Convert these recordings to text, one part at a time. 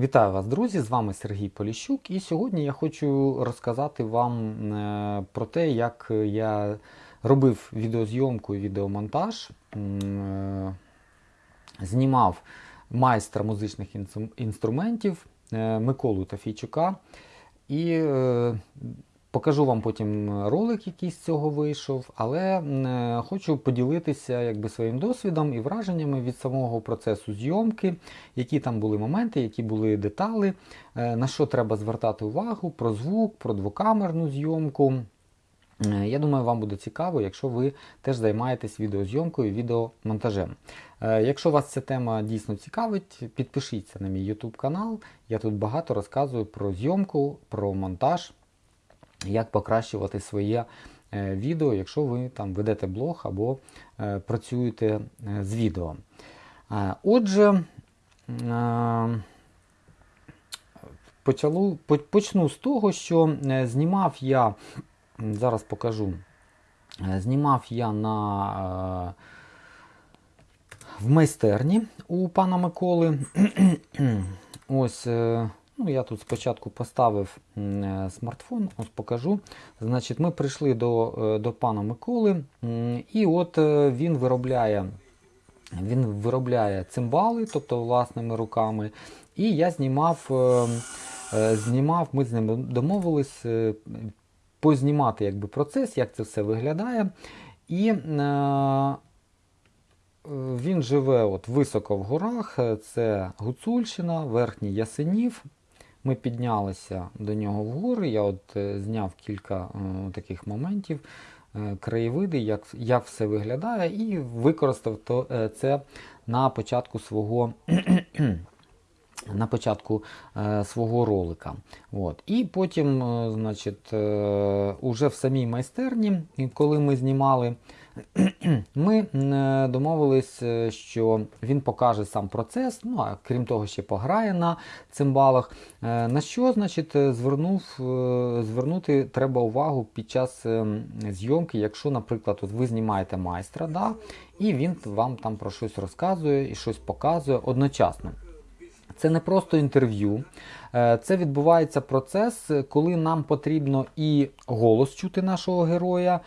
Вітаю вас, друзі! З вами Сергій Поліщук, і сьогодні я хочу розказати вам е, про те, як я робив відеозйомку і відеомонтаж, е, знімав майстра музичних інструментів е, Миколу Тафійчука. І покажу вам потім ролик, який з цього вийшов, але е, хочу поділитися якби, своїм досвідом і враженнями від самого процесу зйомки, які там були моменти, які були деталі, е, на що треба звертати увагу, про звук, про двокамерну зйомку. Е, Я думаю, вам буде цікаво, якщо ви теж займаєтесь відеозйомкою, відеомонтажем. Е, Якщо вас ця тема дійсно цікавить, підпишіться на мій YouTube канал. Я тут багато розказую про зйомку, про монтаж, як покращувати своє е, відео, якщо ви там ведете блог або е, працюєте е, з відео. Отже, почалу, почну з того, що знімав я, зараз покажу, знімав я на, в майстерні у пана Миколи. Ось, ну, я тут спочатку поставив е, смартфон, ось покажу. Значить, ми прийшли до, е, до пана Миколи, і от е, він виробляє. Він виробляє цимбали, тобто власними руками. І я знімав, знімав ми з ним домовились познімати якби, процес, як це все виглядає. І він живе от високо в горах, це Гуцульщина, Верхній Ясенів. Ми піднялися до нього в гори. Я от е, зняв кілька е, таких моментів, е, краєвиди, як, як все виглядає, і використав то, це на початку свого. На початку свого ролика. От. І потім, значить, уже в самій майстерні, коли ми знімали, ми е, домовились, е, що він покаже сам процес, ну а крім того, ще пограє на цимбалах. Е, На що, значить, звернув, звернути треба увагу під час зйомки, якщо, наприклад, от ви знімаєте майстра, да, і він вам там про щось розказує і щось показує одночасно. Це не просто інтерв'ю, це відбувається процес, коли нам потрібно і голос чути нашого героя,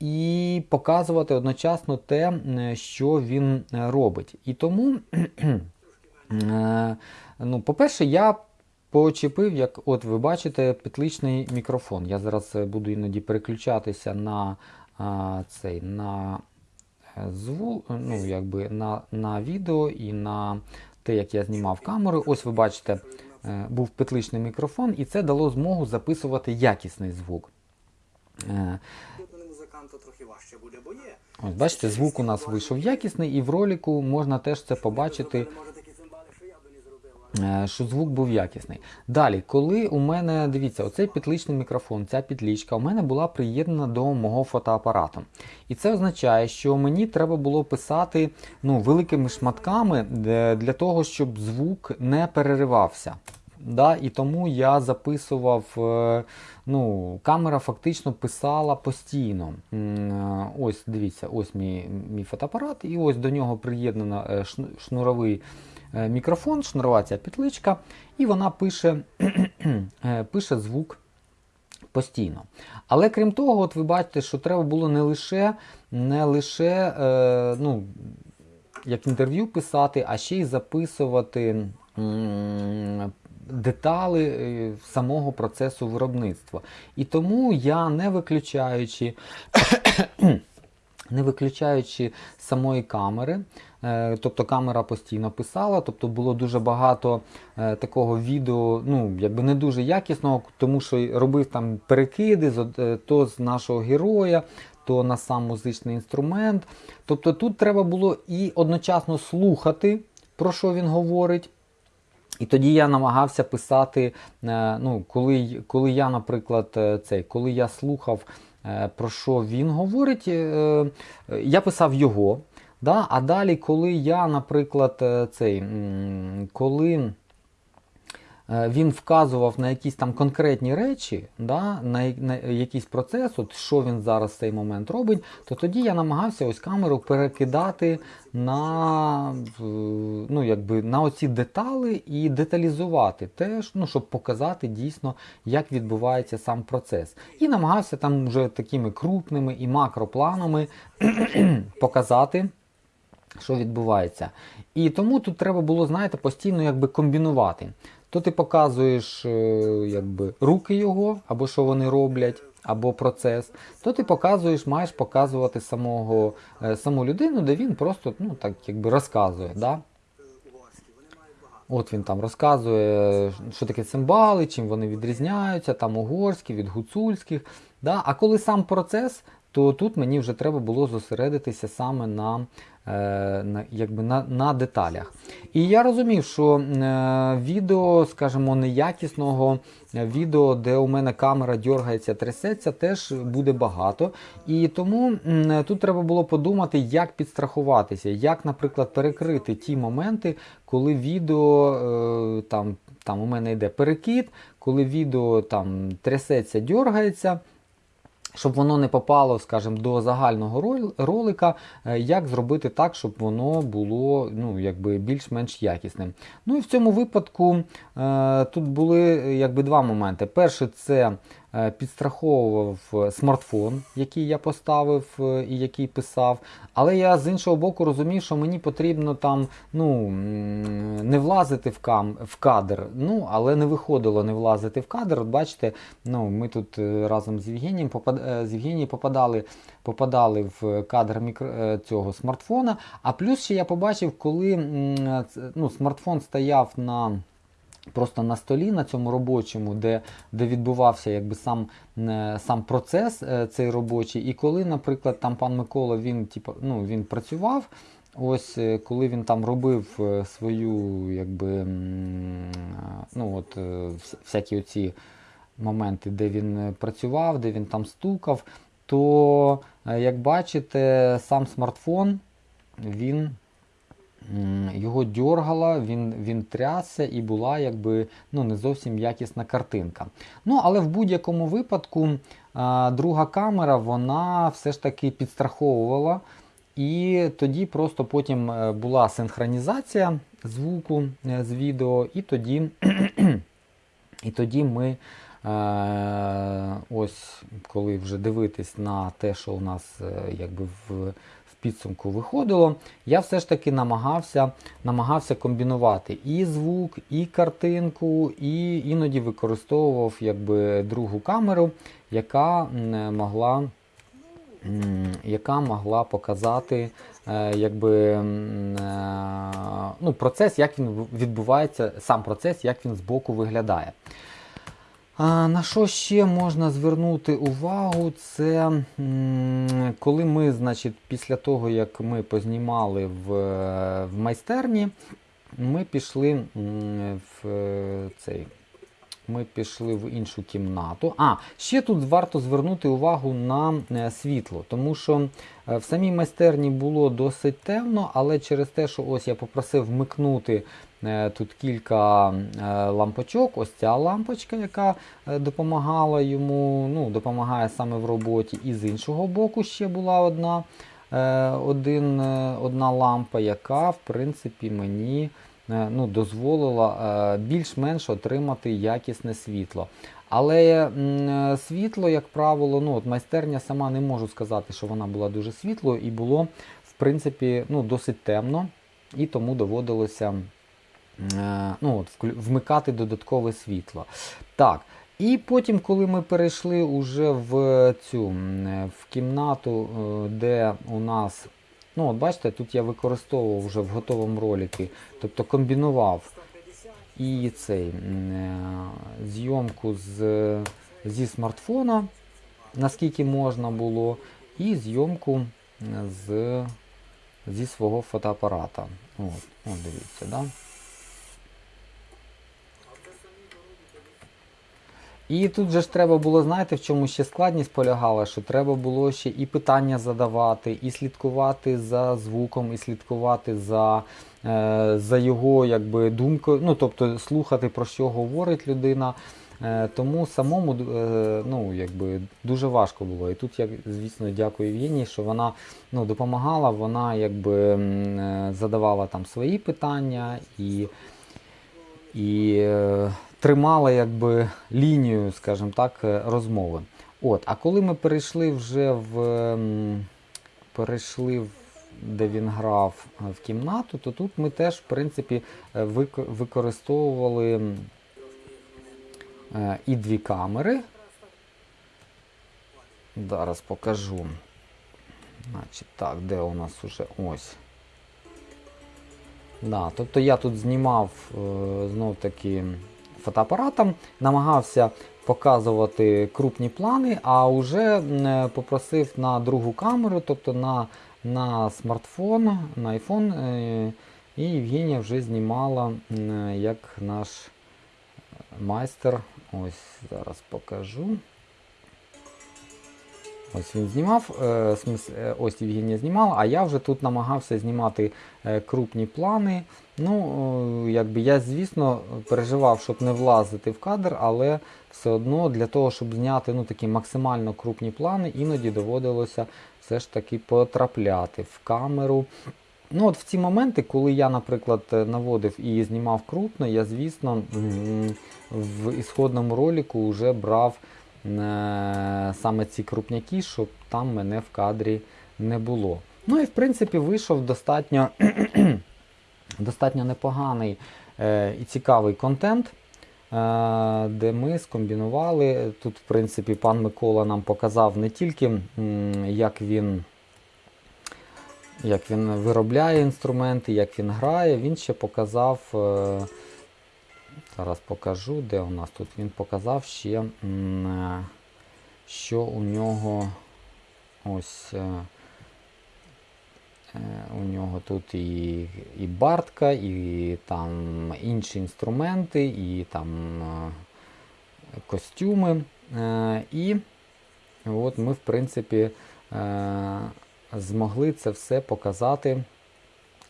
і показувати одночасно те, що він е, робить. І тому, е, ну, по-перше, я почепив, як от ви бачите, петличний мікрофон. Я зараз е, буду іноді переключатися на цей на звук, ну, якби на, на відео і на те, як я знімав камеру. Ось ви бачите, був петличний мікрофон, і це дало змогу записувати якісний звук. Ось бачите, звук у нас вийшов якісний, і в ролику можна теж це побачити. Е, що звук був якісний. Далі, коли у мене, дивіться, оцей петличний мікрофон, ця петлічка у мене була приєднана до мого фотоапарату. І це означає, що мені треба було писати ну, великими шматками для того, щоб звук не переривався. Да, і тому я записував, е, ну, камера фактично писала постійно. Е, Ось, дивіться, ось мій, мій фотоапарат, і ось до нього приєднано е, шнуровий мікрофон, шнурова ця петличка, і вона пише, пише звук постійно. Але крім того, от ви бачите, що треба було не лише, не лише е, ну, як інтерв'ю писати, а ще й записувати детали е, самого процесу виробництва. І тому я, не виключаючи не виключаючи самої камери. е, Тобто камера постійно писала, тобто було дуже багато е, такого відео, ну якби не дуже якісного, тому що робив там перекиди з то з нашого героя, то на сам музичний інструмент. Тобто тут треба було і одночасно слухати, про що він говорить. І тоді я намагався писати, е, ну, коли, коли я, наприклад, е, цей, коли я слухав, е, про що він говорить, я писав його. Да? А далі, коли я, наприклад, цей, коли він вказував на якісь там конкретні речі, да, на, на якийсь процес, от що він зараз в цей момент робить, то тоді я намагався ось камеру перекидати на, е, ну, якби, на оці деталі і деталізувати теж, ну, щоб показати дійсно, як відбувається сам процес. І намагався там вже такими крупними і макропланами показати що відбувається. І тому тут треба було, знаєте, постійно якби комбінувати. То ти показуєш е, якби, руки його, або що вони роблять, або процес, то ти показуєш, маєш показувати самого, е, саму людину, де він просто ну, так, якби розказує. Да? От він там розказує, що таке цимбали, чим вони відрізняються, там угорські від гуцульських. Да? А коли сам процес, то тут мені вже треба було зосередитися саме на, е, на, якби на, на деталях. І я розумів, що е, відео, скажімо, неякісного е, відео, де у мене камера дергається, трясеться, теж буде багато. І тому м, тут треба було подумати, як підстрахуватися, як, наприклад, перекрити ті моменти, коли відео е, там, там у мене йде перекид, коли відео там трясеться, дергається. Щоб воно не попало, скажімо, до загального ролика, е, як зробити так, щоб воно було ну, більш-менш якісним. Ну і в цьому випадку е, тут були е, якби два моменти. Перше, це підстраховував е, смартфон, який я поставив е, і який писав. Але я з іншого боку розумів, що мені потрібно там ну, не влазити в, кам, в кадр. Ну, але не виходило не влазити в кадр. От бачите, ну, ми тут е, разом з Євгенієм попад... е, з Євгенією попадали, попадали в кадр мікро... е, цього смартфона. А плюс ще я побачив, коли ну, смартфон стояв на. Просто на столі на цьому робочому, де, де відбувався якби сам, е, сам процес е, цей робочий. І коли, наприклад, там пан Микола він, типу, ну, він працював, ось е, коли він там робив свою, якби, ну, от, всякі оці моменти, де він працював, де він там стукав, то, як бачите, сам смартфон він його дьоргало, він, він трясся і була якби ну, не зовсім якісна картинка. Ну, але в будь-якому випадку а, друга камера вона все ж таки підстраховувала. І тоді просто потім е, була синхронізація звуку е, з відео, і тоді, і тоді ми. Е, ось коли вже дивитись на те, що у нас якби в підсумку виходило, я все ж таки намагався, намагався комбінувати і звук, і картинку, і іноді використовував якби другу камеру, яка могла яка могла показати е, якби, е, ну, процес, як він відбувається, сам процес, як він збоку виглядає. На що ще можна звернути увагу? Це коли ми, значить, після того, як ми познімали в, в майстерні, ми пішли в е, цей. Ми пішли в іншу кімнату. А, ще тут варто звернути увагу на е, світло, тому що е, в самій майстерні було досить темно, але через те, що ось я попросив вмикнути е, тут кілька лампочок, ось ця лампочка, яка допомагала йому, ну, допомагає саме в роботі, і з іншого боку ще була одна, один, одна лампа, яка в принципі мені ну, дозволила е, більш-менш отримати якісне світло. Але е, світло, як правило, ну, от майстерня сама не можу сказати, що вона була дуже світлою, і було в принципі ну, досить темно, і тому доводилося е, ну, от, вмикати додаткове світло. Так. І потім, коли ми перейшли уже в цю е, в кімнату, е, де у нас, ну от бачите, тут я використовував вже в готовому ролики, тобто комбінував і цей е, зйомку з, зі смартфона, наскільки можна було, і зйомку з, зі свого фотоапарата. От, от дивіться, да? І тут же ж треба було, знаєте, в чому ще складність полягала, що треба було ще і питання задавати, і слідкувати за звуком, і слідкувати за е, за його якби, думкою, ну тобто слухати про що говорить людина. Е, Тому самому е, ну, якби, дуже важко було. І тут я, звісно, дякую Євгенії, що вона ну, допомагала, вона якби, е, задавала там свої питання і, і е, тримала якби, лінію, скажімо так, е, розмови. От, а коли ми перейшли вже в перейшли в де він грав е, в кімнату, то тут ми теж, в принципі, е, використовували і дві камери. Зараз покажу. Значить, так, де у нас уже ось. Да, тобто я тут знімав знов таки фотоапаратом, намагався показувати крупні плани, а вже е, попросив на другу камеру, тобто на, на смартфон, на iPhone, е, і Євгенія вже знімала е, як наш майстер. Ось зараз покажу. Ось він знімав, е, е, ось Євгенія знімала, а я вже тут намагався знімати е, крупні плани. Ну, якби я, звісно, переживав, щоб не влазити в кадр, але все одно для того, щоб зняти ну, такі максимально крупні плани, іноді доводилося все ж таки потрапляти в камеру. Ну, от в ці моменти, коли я, наприклад, наводив і знімав крупно, я, звісно, в ісходному ролику вже брав саме ці крупняки, щоб там мене в кадрі не було. Ну і в принципі вийшов достатньо, достатньо непоганий е, і цікавий контент, е, де ми скомбінували. Тут, в принципі, пан Микола нам показав не тільки як він. Як він виробляє інструменти, як він грає, він ще показав. Зараз покажу, де у нас тут. Він показав ще, е, що у нього ось е, е, у нього тут і, і бартка, і там інші інструменти, і там костюми. І от ми, в принципі, змогли це все показати.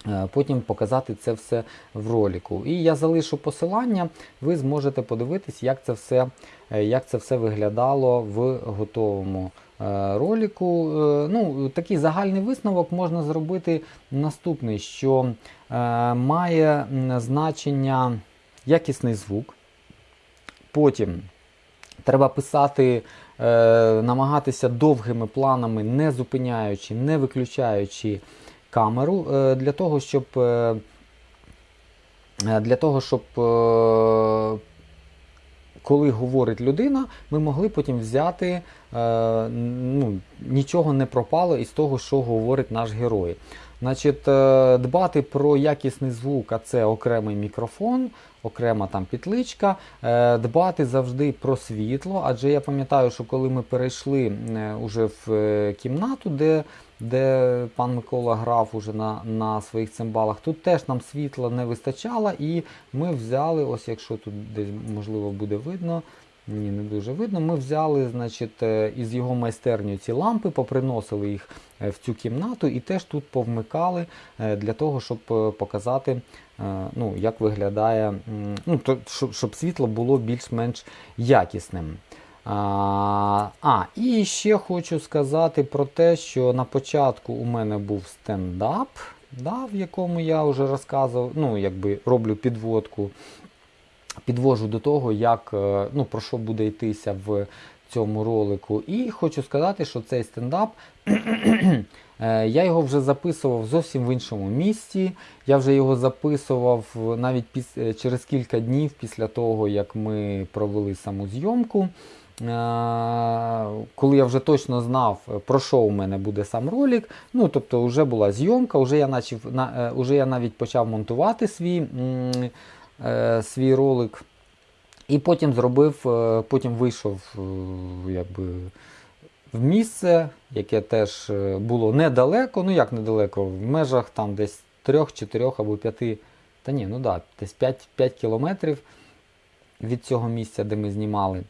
Е, Потім показати це все в ролику. І я залишу посилання, ви зможете подивитись, як це все, е, як це все виглядало в готовому е, ролику. Е, Ну, такий загальний висновок можна зробити наступний, що має значення якісний звук. Потім треба писати, намагатися довгими планами, не зупиняючи, не виключаючи камеру е, для того, щоб е, е, для того, щоб коли говорить людина, ми могли потім взяти, ну, нічого не пропало із того, що говорить наш герой. Значить, дбати про якісний звук, а це окремий мікрофон, окрема там петличка, е, дбати завжди про світло, адже я пам'ятаю, що коли ми перейшли уже в кімнату, де, де пан Микола грав уже на, на своїх цимбалах, тут теж нам світла не вистачало, і ми взяли, ось якщо тут десь можливо буде видно. Ні, не дуже видно. Ми взяли, значить, е, із його майстерні ці лампи, поприносили їх е, в цю кімнату і теж тут повмикали е, для того, щоб показати, ну, як виглядає, ну, щоб світло було більш-менш якісним. А, і ще хочу сказати про те, що на початку у мене був стендап, да, в якому я вже розказував, ну, якби роблю підводку підвожу до того, як, е, ну, про що буде йтися в цьому ролику. І хочу сказати, що цей стендап. е, Я його вже записував зовсім в іншому місці. Я вже його записував навіть піс- е, через кілька днів після того, як ми провели саму зйомку. Е, Коли я вже точно знав, е, про що у мене буде сам ролик. Ну, тобто, вже була зйомка, вже я, начав, на, е, вже я навіть почав монтувати свій, е, свій ролик. І потім зробив, е, потім вийшов е, якби, в місце, яке теж е, було недалеко, ну як недалеко, в межах там десь 3, 4 або 5, та ні, ну да, десь 5, 5 кілометрів від цього місця, де ми знімали.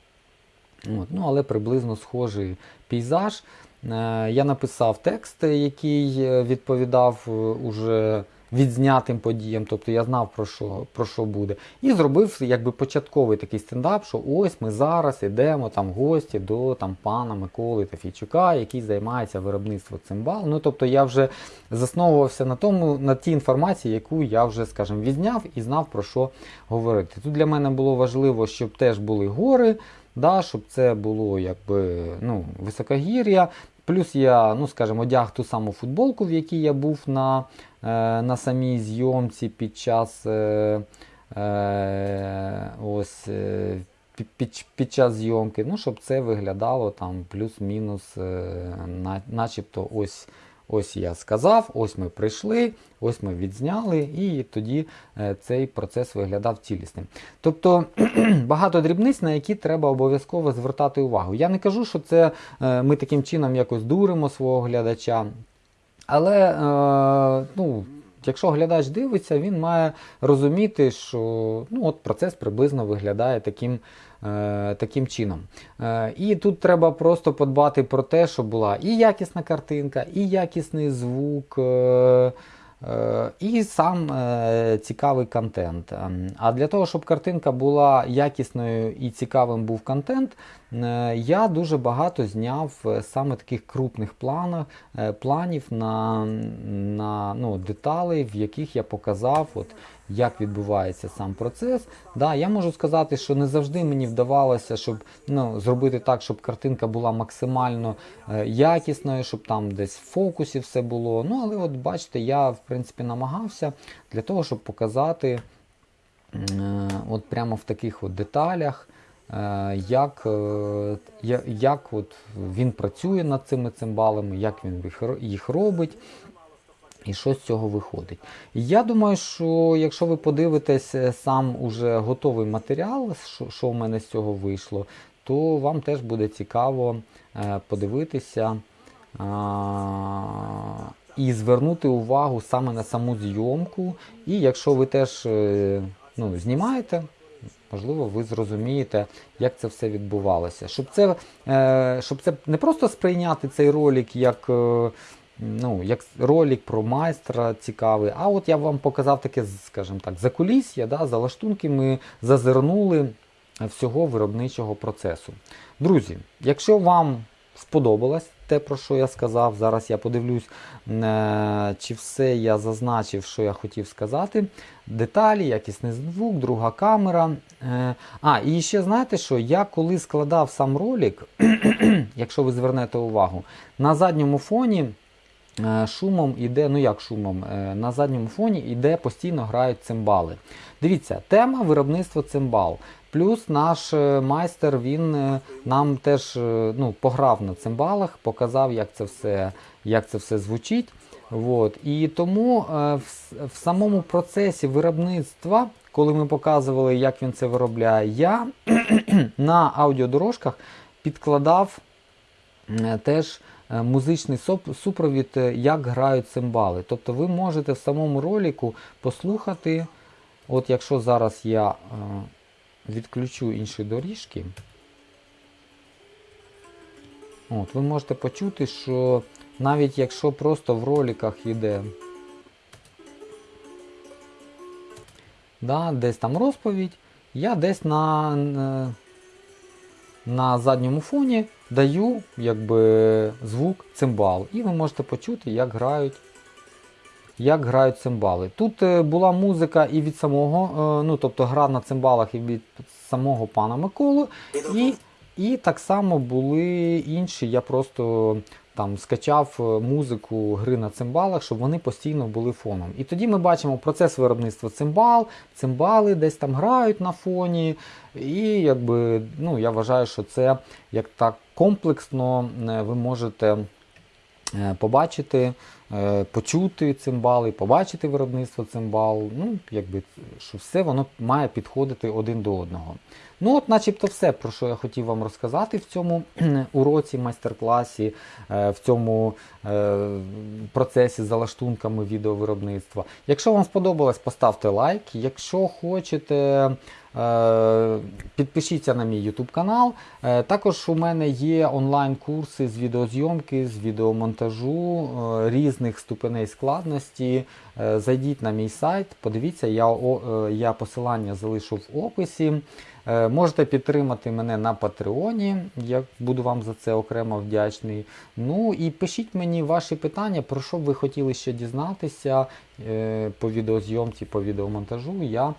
От, ну, але приблизно схожий пейзаж. Е, Я написав текст, який е, відповідав е, уже відзнятим подіям, тобто я знав про що, про що буде. І зробив якби початковий такий стендап, що ось ми зараз йдемо там гості до там пана Миколи Тафійчука, який займається виробництвом цимбал. Ну тобто я вже засновувався на тому, на тій інформації, яку я вже, скажімо, відзняв і знав про що говорити. Тут для мене було важливо, щоб теж були гори, да, щоб це було якби ну, високогір'я. Плюс я, ну скажімо, одяг ту саму футболку, в якій я був на, е, на самій зйомці під час е, е, ось, е, під, під, час зйомки, ну, щоб це виглядало там плюс-мінус, е, на, начебто ось. Ось я сказав, ось ми прийшли, ось ми відзняли, і тоді е, цей процес виглядав цілісним. Тобто багато дрібниць, на які треба обов'язково звертати увагу. Я не кажу, що це е, ми таким чином якось дуримо свого глядача. Але е, ну, якщо глядач дивиться, він має розуміти, що ну, от процес приблизно виглядає таким, таким чином. Е, і тут треба просто подбати про те, щоб була і якісна картинка, і якісний звук. Е, І сам е, цікавий контент. Ем, А для того, щоб картинка була якісною і цікавим був контент, е, я дуже багато зняв саме таких крупних планах, е, планів на, на ну, деталей, в яких я показав, от, як відбувається сам процес. Да, я можу сказати, що не завжди мені вдавалося, щоб ну, зробити так, щоб картинка була максимально якісною, щоб там десь в фокусі все було. Ну, але от бачите, я в принципі намагався для того, щоб показати е, от прямо в таких от деталях. е, Як, е, як от він працює над цими цимбалами, як він їх робить, і що з цього виходить. І Я думаю, що якщо ви подивитесь сам уже готовий матеріал, що, в мене з цього вийшло, то вам теж буде цікаво подивитися і звернути увагу саме на саму зйомку. І якщо ви теж е, ну, знімаєте, можливо, ви зрозумієте, як це все відбувалося. Щоб це, е, щоб це не просто сприйняти цей ролик як. е, Ну, як ролик про майстра цікавий. А от я вам показав таке, скажімо так, закулісся, да, за лаштунки ми зазирнули всього виробничого процесу. Друзі, якщо вам сподобалось те, про що я сказав, зараз я подивлюсь, е, чи все я зазначив, що я хотів сказати. Деталі, якісний звук, друга камера. Е, А, і ще знаєте що? Я коли складав сам ролик, якщо ви звернете увагу, на задньому фоні. Е, Шумом іде, ну як шумом, на задньому фоні іде постійно грають цимбали. Дивіться, тема виробництва цимбал. Плюс наш е, майстер він е, нам теж е, ну, пограв на цимбалах, показав, як це все, як це все звучить. От. І тому в, самому процесі виробництва, коли ми показували, як він це виробляє, я на аудіодорожках підкладав теж музичний супровід, як грають цимбали. Тобто ви можете в самому ролику послухати, от якщо зараз я відключу інші доріжки, от, ви можете почути, що навіть якщо просто в роликах йде да, десь там розповідь, я десь на, на, на задньому фоні даю якби, звук цимбал. І ви можете почути, як грають, як грають цимбали. Тут е, була музика і від самого, е, ну тобто гра на цимбалах і від самого пана Миколу. І, і так само були інші. Я просто там скачав е, музику гри на цимбалах, щоб вони постійно були фоном. І тоді ми бачимо процес виробництва цимбал, цимбали десь там грають на фоні. І якби, ну, я вважаю, що це як так комплексно ви можете побачити, почути цимбали, побачити виробництво цимбал. Ну, якби, що все воно має підходити один до одного. Ну, от, начебто, все, про що я хотів вам розказати в цьому уроці, майстер-класі, е, в цьому е, процесі за лаштунками відеовиробництва. Якщо вам сподобалось, поставте лайк. Якщо хочете. Е, Підпишіться на мій YouTube канал. Е, Також у мене є онлайн-курси з відеозйомки, з відеомонтажу е, різних. Різних ступеней складності. Е, Зайдіть на мій сайт, подивіться, я, е, я посилання залишу в описі. Е, Можете підтримати мене на Патреоні, я буду вам за це окремо вдячний. Ну і пишіть мені ваші питання, про що б ви хотіли ще дізнатися по відеозйомці, по відеомонтажу. Я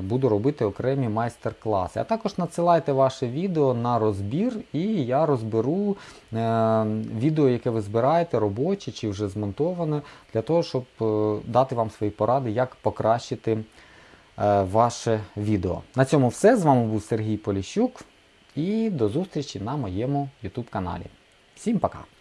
буду робити окремі майстер-класи. А також надсилайте ваше відео на розбір, і я розберу е, відео, яке ви збираєте, робоче чи вже змонтоване, для того, щоб е, дати вам свої поради, як покращити е, ваше відео. На цьому все. З вами був Сергій Поліщук і до зустрічі на моєму YouTube каналі. Всім пока!